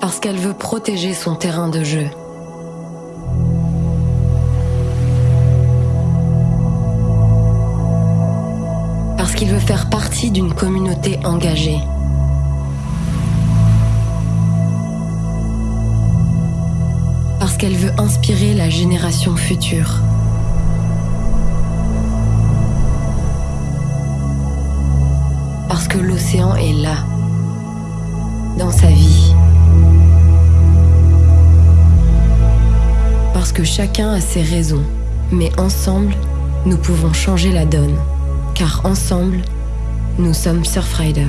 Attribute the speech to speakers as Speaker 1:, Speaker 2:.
Speaker 1: Parce qu'elle veut protéger son terrain de jeu. Parce qu'il veut faire partie d'une communauté engagée. Parce qu'elle veut inspirer la génération future. Parce que l'océan est là, Parce que chacun a ses raisons, mais ensemble, nous pouvons changer la donne. Car ensemble, nous sommes Surfrider.